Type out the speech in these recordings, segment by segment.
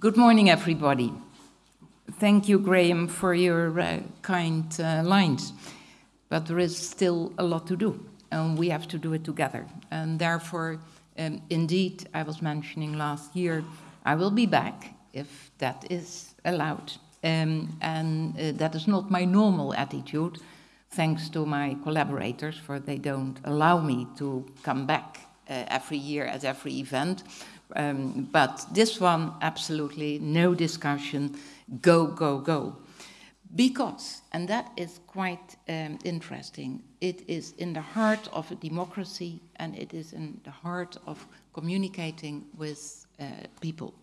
Good morning, everybody. Thank you, Graham, for your uh, kind uh, lines. But there is still a lot to do, and we have to do it together. And therefore, um, indeed, I was mentioning last year, I will be back if that is allowed. Um, and uh, that is not my normal attitude, thanks to my collaborators, for they don't allow me to come back uh, every year at every event. Um, but this one, absolutely no discussion, go, go, go. Because, and that is quite um, interesting, it is in the heart of a democracy and it is in the heart of communicating with uh, people.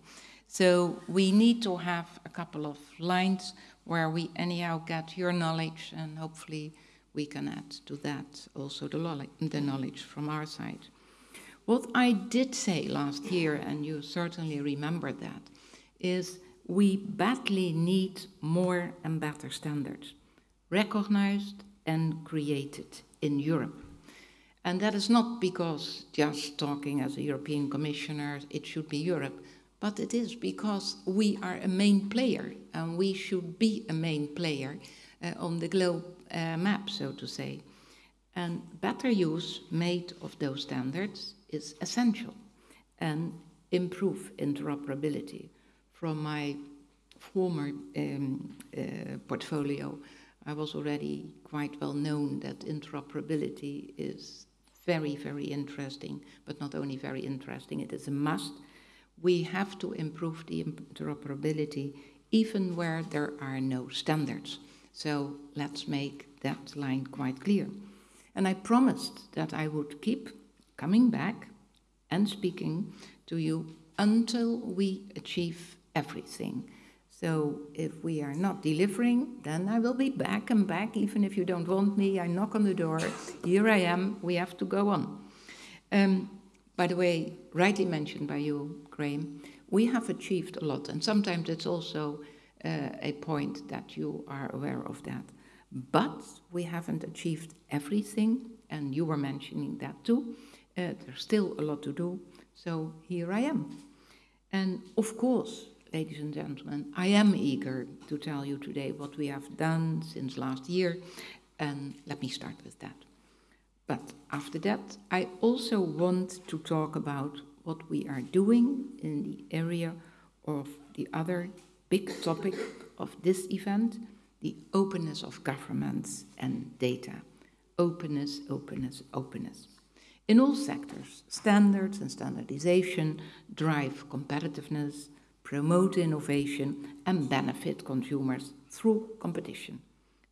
So we need to have a couple of lines where we anyhow get your knowledge and hopefully we can add to that also the, the knowledge from our side. What I did say last year, and you certainly remember that, is we badly need more and better standards, recognized and created in Europe. And that is not because just talking as a European Commissioner, it should be Europe, but it is because we are a main player and we should be a main player uh, on the globe uh, map, so to say. And better use made of those standards is essential and improve interoperability. From my former um, uh, portfolio, I was already quite well known that interoperability is very, very interesting, but not only very interesting, it is a must. We have to improve the interoperability even where there are no standards. So let's make that line quite clear. And I promised that I would keep coming back and speaking to you until we achieve everything. So if we are not delivering, then I will be back and back, even if you don't want me. I knock on the door. Here I am. We have to go on. Um, by the way, rightly mentioned by you, Graham, we have achieved a lot, and sometimes it's also uh, a point that you are aware of that. But we haven't achieved everything, and you were mentioning that too. Uh, there's still a lot to do, so here I am. And of course, ladies and gentlemen, I am eager to tell you today what we have done since last year, and let me start with that. But after that, I also want to talk about what we are doing in the area of the other big topic of this event, the openness of governments and data. Openness, openness, openness. In all sectors, standards and standardization drive competitiveness, promote innovation, and benefit consumers through competition.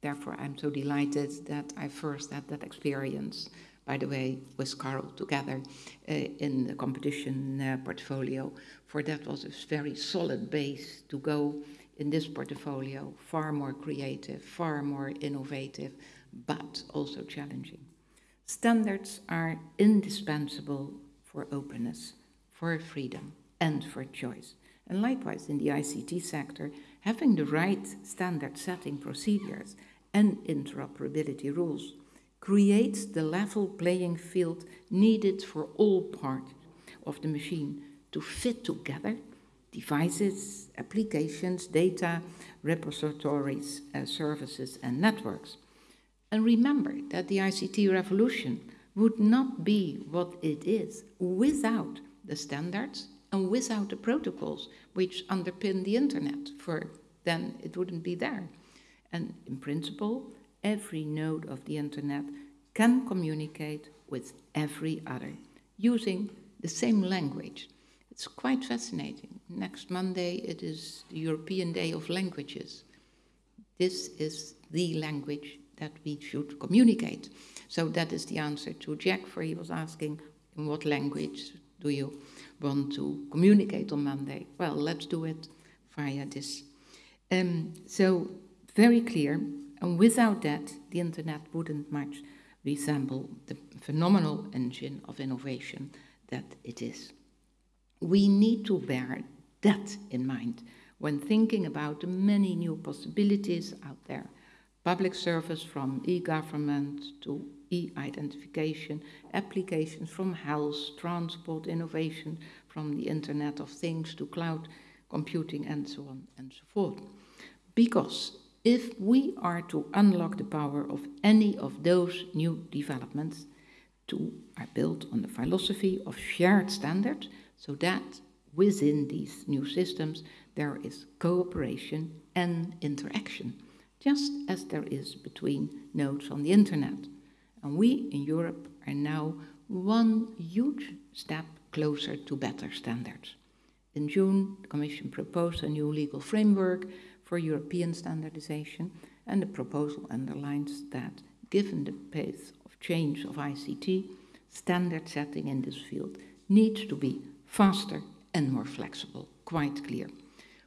Therefore, I'm so delighted that I first had that experience, by the way, with Carl together uh, in the competition uh, portfolio, for that was a very solid base to go in this portfolio, far more creative, far more innovative, but also challenging. Standards are indispensable for openness, for freedom, and for choice. And likewise, in the ICT sector, having the right standard setting procedures and interoperability rules creates the level playing field needed for all parts of the machine to fit together devices, applications, data, repositories, uh, services, and networks. And remember that the ICT revolution would not be what it is without the standards and without the protocols which underpin the internet, for then it wouldn't be there. And in principle, every node of the internet can communicate with every other using the same language. It's quite fascinating. Next Monday, it is the European Day of Languages. This is the language that we should communicate. So that is the answer to Jack, for he was asking, in what language do you want to communicate on Monday? Well, let's do it via this. Um, so, very clear, and without that, the internet wouldn't much resemble the phenomenal engine of innovation that it is. We need to bear that in mind when thinking about the many new possibilities out there public service from e-government to e-identification, applications from health, transport, innovation, from the Internet of Things to cloud. computing, and so on and so forth. Because if we are to unlock the power of any of those new developments, to are built on the philosophy of shared standards, so that within these new systems there is cooperation and interaction, just as there is between nodes on the internet. And we in Europe are now one huge step closer to better standards. In June, the Commission proposed a new legal framework for European standardization, and the proposal underlines that, given the pace of change of ICT, standard setting in this field needs to be faster and more flexible, quite clear.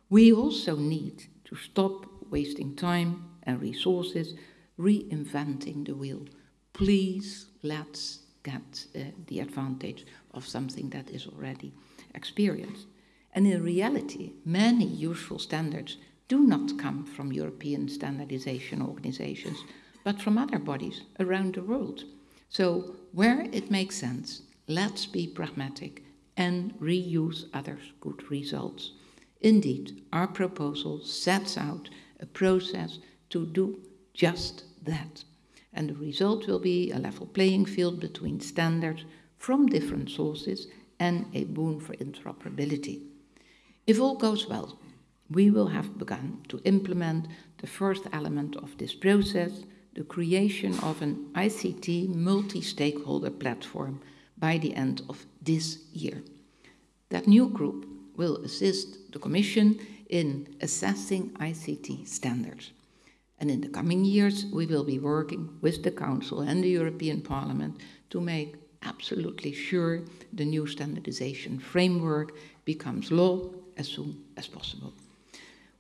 We also need to stop wasting time and resources reinventing the wheel. Please let's get uh, the advantage of something that is already experienced. And in reality, many useful standards do not come from European standardization organizations, but from other bodies around the world. So, where it makes sense, let's be pragmatic and reuse others' good results. Indeed, our proposal sets out a process to do just that. And the result will be a level playing field between standards from different sources and a boon for interoperability. If all goes well, we will have begun to implement the first element of this process, the creation of an ICT multi stakeholder platform by the end of this year. That new group will assist the Commission in assessing ICT standards. And in the coming years, we will be working with the Council and the European Parliament to make absolutely sure the new standardization framework becomes law as soon as possible.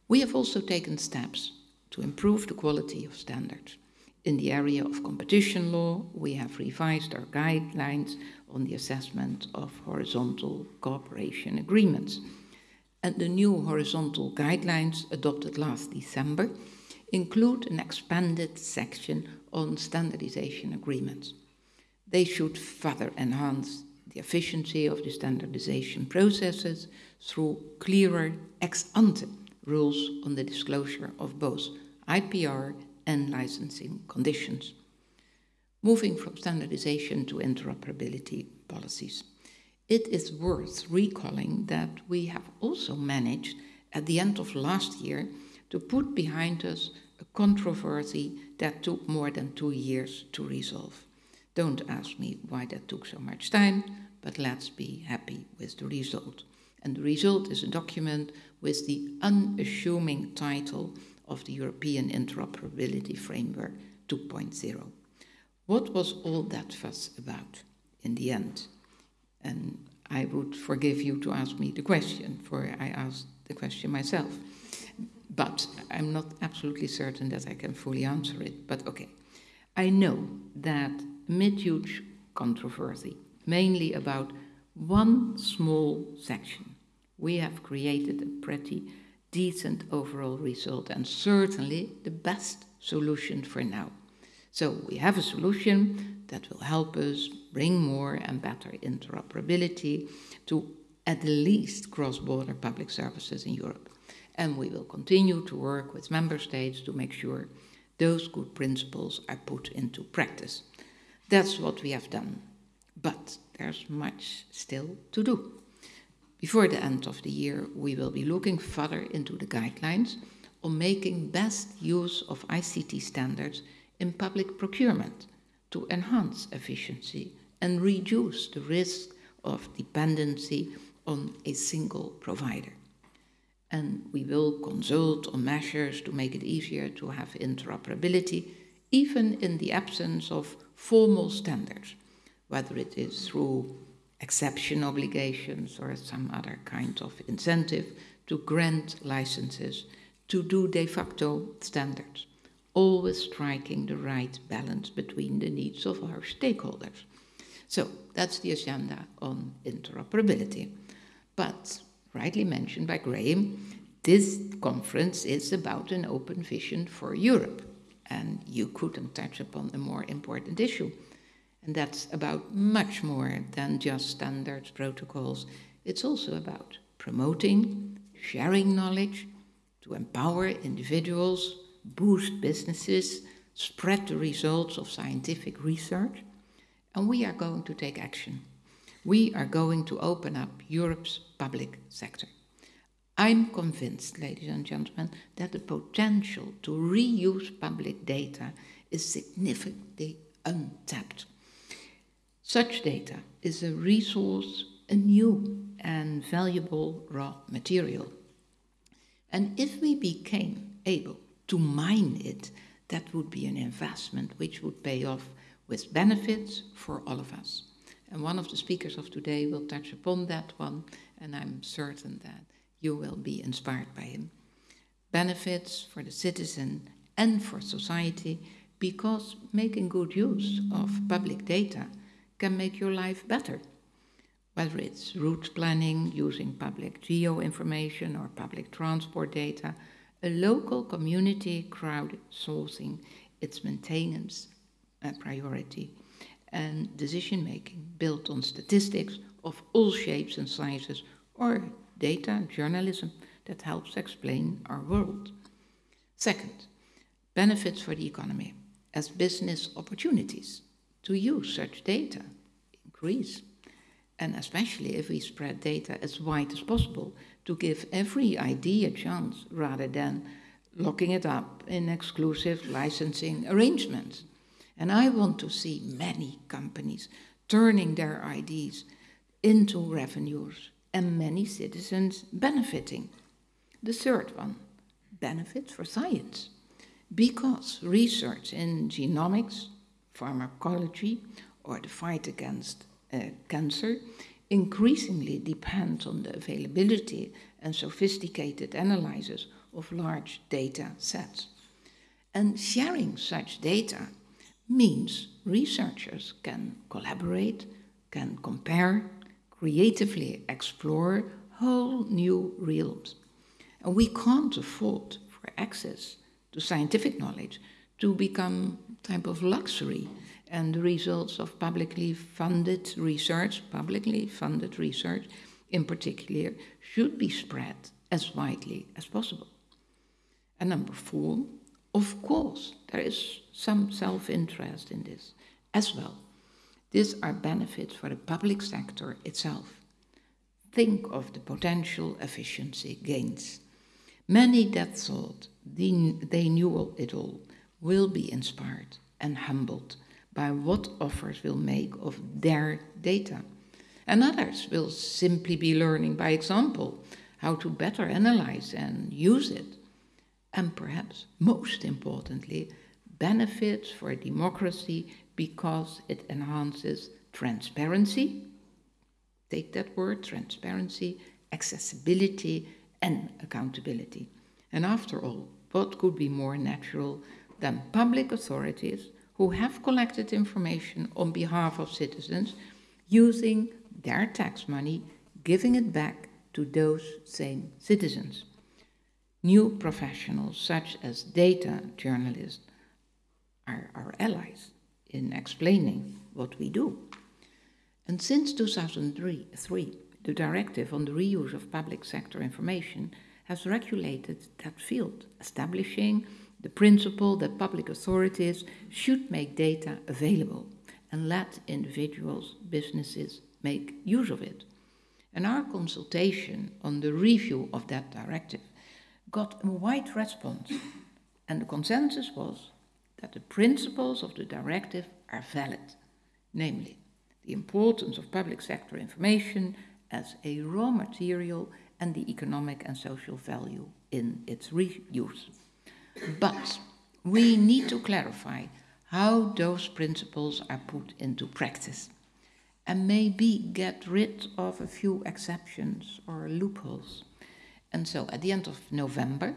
We have also taken steps to improve the quality of standards. In the area of competition law, we have revised our guidelines on the assessment of horizontal cooperation agreements. And the new horizontal guidelines adopted last December include an expanded section on standardization agreements. They should further enhance the efficiency of the standardization processes through clearer ex ante rules on the disclosure of both IPR and licensing conditions. Moving from standardization to interoperability policies, it is worth recalling that we have also managed at the end of last year to put behind us a controversy that took more than two years to resolve. Don't ask me why that took so much time, but let's be happy with the result. And the result is a document with the unassuming title of the European Interoperability Framework 2.0. What was all that fuss about in the end? And I would forgive you to ask me the question, for I asked the question myself. But I'm not absolutely certain that I can fully answer it. But okay. I know that mid huge controversy, mainly about one small section, we have created a pretty decent overall result and certainly the best solution for now. So we have a solution that will help us bring more and better interoperability to at least cross-border public services in Europe. And we will continue to work with member states to make sure those good principles are put into practice. That's what we have done. But there's much still to do. Before the end of the year, we will be looking further into the guidelines on making best use of ICT standards in public procurement to enhance efficiency and reduce the risk of dependency on a single provider and we will consult on measures to make it easier to have interoperability, even in the absence of formal standards, whether it is through exception obligations or some other kind of incentive to grant licenses to do de facto standards, always striking the right balance between the needs of our stakeholders. So that's the agenda on interoperability. But rightly mentioned by Graham, this conference is about an open vision for Europe. And you couldn't touch upon a more important issue. And that's about much more than just standards, protocols. It's also about promoting, sharing knowledge, to empower individuals, boost businesses, spread the results of scientific research, and we are going to take action. We are going to open up Europe's public sector. I'm convinced, ladies and gentlemen, that the potential to reuse public data is significantly untapped. Such data is a resource, a new and valuable raw material. And if we became able to mine it, that would be an investment which would pay off with benefits for all of us. And one of the speakers of today will touch upon that one, and I'm certain that you will be inspired by him. Benefits for the citizen and for society because making good use of public data can make your life better. Whether it's route planning using public geo information or public transport data, a local community crowdsourcing its maintenance a priority and decision making built on statistics of all shapes and sizes or data journalism that helps explain our world. Second, benefits for the economy as business opportunities to use such data increase. And especially if we spread data as wide as possible to give every idea a chance rather than locking it up in exclusive licensing arrangements. And I want to see many companies turning their ideas into revenues and many citizens benefiting. The third one benefits for science, because research in genomics, pharmacology, or the fight against uh, cancer increasingly depends on the availability and sophisticated analysis of large data sets. And sharing such data means researchers can collaborate, can compare, creatively explore whole new realms. And we can't afford for access to scientific knowledge to become type of luxury and the results of publicly funded research, publicly funded research in particular, should be spread as widely as possible. And number four, of course, there is some self interest in this as well. These are benefits for the public sector itself. Think of the potential efficiency gains. Many that thought they knew it all will be inspired and humbled by what offers will make of their data. And others will simply be learning by example how to better analyze and use it and perhaps most importantly, benefits for a democracy because it enhances transparency. Take that word, transparency, accessibility, and accountability. And after all, what could be more natural than public authorities who have collected information on behalf of citizens using their tax money, giving it back to those same citizens? New professionals such as data journalists are our allies in explaining what we do. And since 2003, the directive on the reuse of public sector information has regulated that field, establishing the principle that public authorities should make data available and let individuals, businesses make use of it. And our consultation on the review of that directive got a wide response, and the consensus was that the principles of the directive are valid, namely, the importance of public sector information as a raw material and the economic and social value in its reuse. But we need to clarify how those principles are put into practice and maybe get rid of a few exceptions or loopholes. And so at the end of November,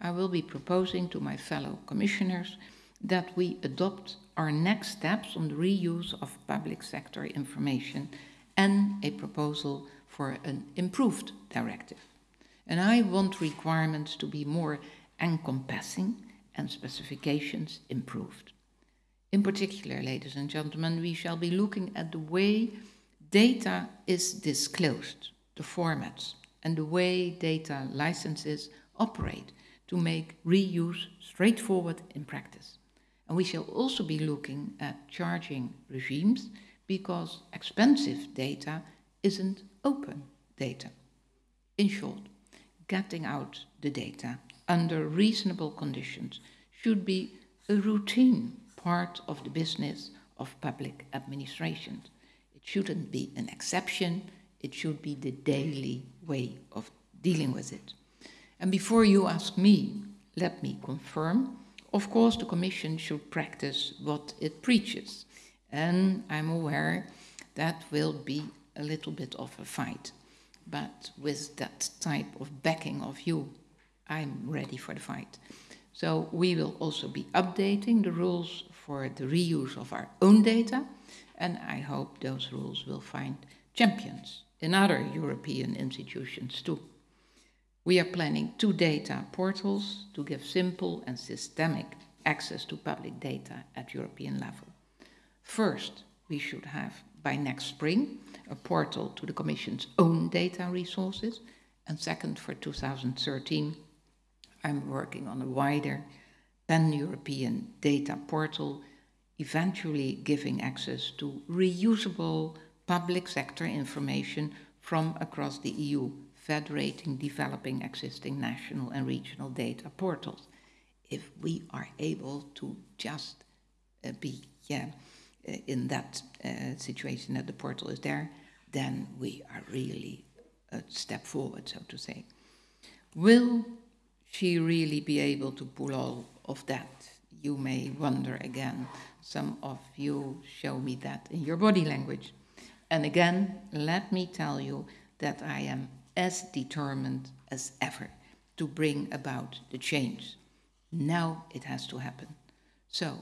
I will be proposing to my fellow commissioners that we adopt our next steps on the reuse of public sector information and a proposal for an improved directive. And I want requirements to be more encompassing and specifications improved. In particular, ladies and gentlemen, we shall be looking at the way data is disclosed, the formats, and the way data licenses operate to make reuse straightforward in practice. And we shall also be looking at charging regimes because expensive data isn't open data. In short, getting out the data under reasonable conditions should be a routine part of the business of public administration. It shouldn't be an exception, it should be the daily way of dealing with it. And before you ask me, let me confirm of course, the Commission should practice what it preaches. And I'm aware that will be a little bit of a fight. But with that type of backing of you, I'm ready for the fight. So we will also be updating the rules for the reuse of our own data, and I hope those rules will find champions in other European institutions too. We are planning two data portals to give simple and systemic access to public data at European level. First, we should have by next spring a portal to the Commission's own data resources, and second, for 2013, I'm working on a wider pan-European data portal, eventually giving access to reusable public sector information from across the EU federating developing existing national and regional data portals. If we are able to just uh, be yeah, uh, in that uh, situation that the portal is there, then we are really a step forward, so to say. Will she really be able to pull all of that? You may wonder again. Some of you show me that in your body language. And again, let me tell you that I am as determined as ever to bring about the change. Now it has to happen. So,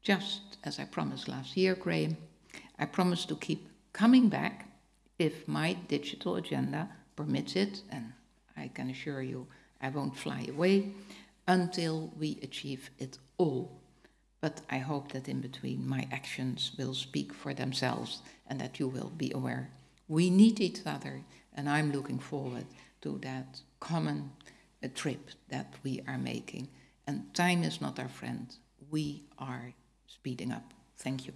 just as I promised last year, Graham, I promise to keep coming back if my digital agenda permits it, and I can assure you I won't fly away until we achieve it all. But I hope that in between my actions will speak for themselves and that you will be aware. We need each other and I'm looking forward to that common uh, trip that we are making. And time is not our friend. We are speeding up. Thank you.